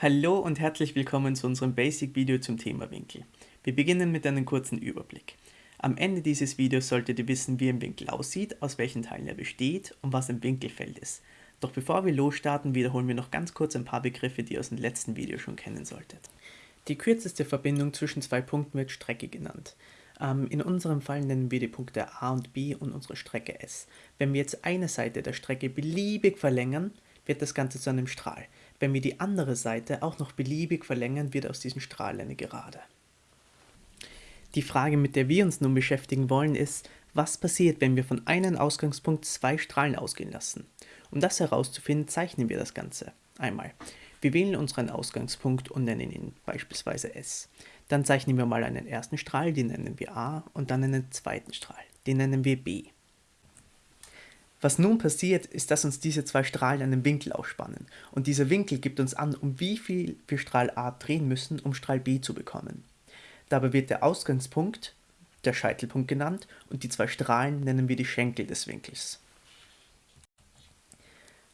Hallo und herzlich willkommen zu unserem Basic-Video zum Thema Winkel. Wir beginnen mit einem kurzen Überblick. Am Ende dieses Videos solltet ihr wissen, wie ein Winkel aussieht, aus welchen Teilen er besteht und was ein Winkelfeld ist. Doch bevor wir losstarten, wiederholen wir noch ganz kurz ein paar Begriffe, die ihr aus dem letzten Video schon kennen solltet. Die kürzeste Verbindung zwischen zwei Punkten wird Strecke genannt. Ähm, in unserem Fall nennen wir die Punkte A und B und unsere Strecke S. Wenn wir jetzt eine Seite der Strecke beliebig verlängern, wird das Ganze zu einem Strahl. Wenn wir die andere Seite auch noch beliebig verlängern, wird aus diesem Strahl eine Gerade. Die Frage, mit der wir uns nun beschäftigen wollen, ist, was passiert, wenn wir von einem Ausgangspunkt zwei Strahlen ausgehen lassen? Um das herauszufinden, zeichnen wir das Ganze. Einmal. Wir wählen unseren Ausgangspunkt und nennen ihn beispielsweise S. Dann zeichnen wir mal einen ersten Strahl, den nennen wir A, und dann einen zweiten Strahl, den nennen wir B. Was nun passiert, ist, dass uns diese zwei Strahlen einen Winkel ausspannen und dieser Winkel gibt uns an, um wie viel wir Strahl A drehen müssen, um Strahl B zu bekommen. Dabei wird der Ausgangspunkt der Scheitelpunkt genannt und die zwei Strahlen nennen wir die Schenkel des Winkels.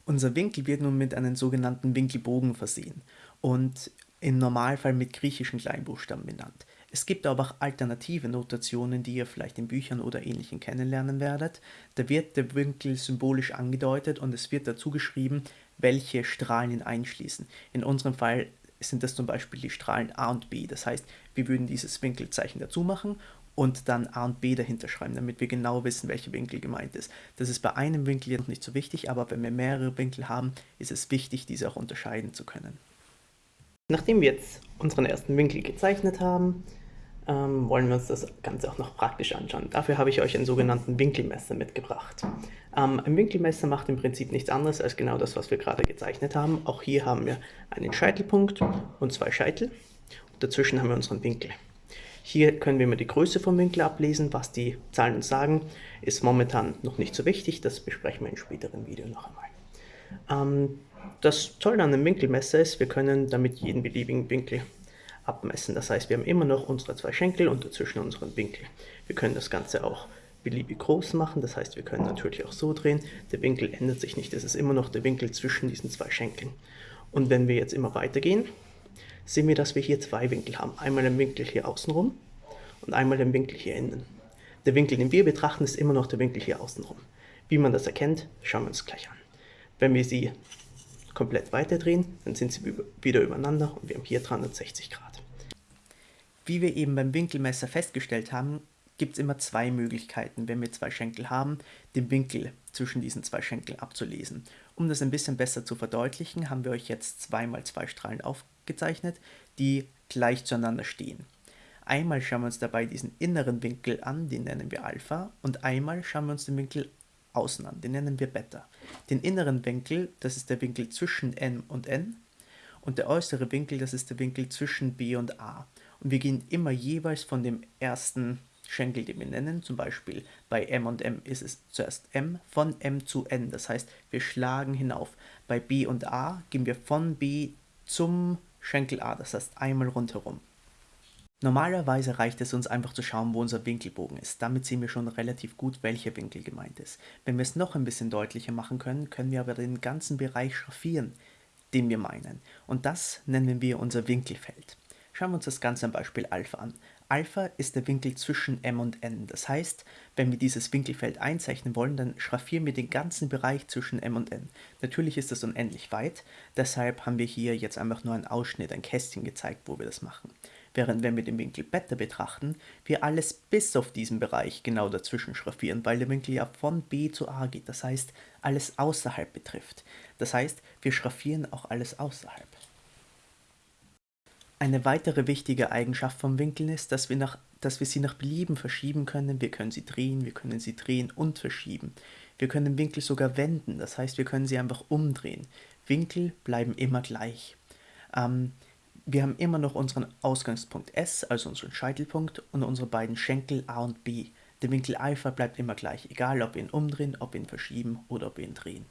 Unser Winkel wird nun mit einem sogenannten Winkelbogen versehen und im Normalfall mit griechischen Kleinbuchstaben benannt. Es gibt aber auch alternative Notationen, die ihr vielleicht in Büchern oder ähnlichen kennenlernen werdet. Da wird der Winkel symbolisch angedeutet und es wird dazu geschrieben, welche Strahlen ihn einschließen. In unserem Fall sind das zum Beispiel die Strahlen A und B. Das heißt, wir würden dieses Winkelzeichen dazu machen und dann A und B dahinter schreiben, damit wir genau wissen, welcher Winkel gemeint ist. Das ist bei einem Winkel jetzt nicht so wichtig, aber wenn wir mehrere Winkel haben, ist es wichtig, diese auch unterscheiden zu können. Nachdem wir jetzt unseren ersten Winkel gezeichnet haben, ähm, wollen wir uns das Ganze auch noch praktisch anschauen. Dafür habe ich euch einen sogenannten Winkelmesser mitgebracht. Ähm, ein Winkelmesser macht im Prinzip nichts anderes als genau das, was wir gerade gezeichnet haben. Auch hier haben wir einen Scheitelpunkt und zwei Scheitel. Und dazwischen haben wir unseren Winkel. Hier können wir mal die Größe vom Winkel ablesen. Was die Zahlen uns sagen, ist momentan noch nicht so wichtig. Das besprechen wir in späteren Video noch einmal. Ähm, das Tolle an einem Winkelmesser ist, wir können damit jeden beliebigen Winkel abmessen. Das heißt, wir haben immer noch unsere zwei Schenkel und dazwischen unseren Winkel. Wir können das Ganze auch beliebig groß machen, das heißt, wir können natürlich auch so drehen. Der Winkel ändert sich nicht, es ist immer noch der Winkel zwischen diesen zwei Schenkeln. Und wenn wir jetzt immer weitergehen, sehen wir, dass wir hier zwei Winkel haben. Einmal den Winkel hier außenrum und einmal den Winkel hier innen. Der Winkel, den wir betrachten, ist immer noch der Winkel hier außenrum. Wie man das erkennt, schauen wir uns gleich an. Wenn wir sie komplett weiterdrehen, dann sind sie wieder übereinander und wir haben hier 360 Grad. Wie wir eben beim Winkelmesser festgestellt haben, gibt es immer zwei Möglichkeiten, wenn wir zwei Schenkel haben, den Winkel zwischen diesen zwei Schenkeln abzulesen. Um das ein bisschen besser zu verdeutlichen, haben wir euch jetzt zweimal zwei Strahlen aufgezeichnet, die gleich zueinander stehen. Einmal schauen wir uns dabei diesen inneren Winkel an, den nennen wir Alpha, und einmal schauen wir uns den Winkel außen an, den nennen wir Beta. Den inneren Winkel, das ist der Winkel zwischen n und n, und der äußere Winkel, das ist der Winkel zwischen b und a. Und wir gehen immer jeweils von dem ersten Schenkel, den wir nennen, zum Beispiel bei m und m ist es zuerst m, von m zu n, das heißt, wir schlagen hinauf. Bei b und a gehen wir von b zum Schenkel a, das heißt einmal rundherum. Normalerweise reicht es uns einfach zu schauen, wo unser Winkelbogen ist. Damit sehen wir schon relativ gut, welcher Winkel gemeint ist. Wenn wir es noch ein bisschen deutlicher machen können, können wir aber den ganzen Bereich schraffieren, den wir meinen. Und das nennen wir unser Winkelfeld. Schauen wir uns das Ganze am Beispiel Alpha an. Alpha ist der Winkel zwischen m und n. Das heißt, wenn wir dieses Winkelfeld einzeichnen wollen, dann schraffieren wir den ganzen Bereich zwischen m und n. Natürlich ist das unendlich weit, deshalb haben wir hier jetzt einfach nur einen Ausschnitt, ein Kästchen gezeigt, wo wir das machen. Während wenn wir den Winkel Beta betrachten, wir alles bis auf diesen Bereich genau dazwischen schraffieren, weil der Winkel ja von b zu a geht, das heißt alles außerhalb betrifft. Das heißt, wir schraffieren auch alles außerhalb. Eine weitere wichtige Eigenschaft vom Winkeln ist, dass wir, nach, dass wir sie nach Belieben verschieben können. Wir können sie drehen, wir können sie drehen und verschieben. Wir können den Winkel sogar wenden, das heißt, wir können sie einfach umdrehen. Winkel bleiben immer gleich. Ähm, wir haben immer noch unseren Ausgangspunkt S, also unseren Scheitelpunkt, und unsere beiden Schenkel A und B. Der Winkel Alpha bleibt immer gleich, egal ob wir ihn umdrehen, ob wir ihn verschieben oder ob wir ihn drehen.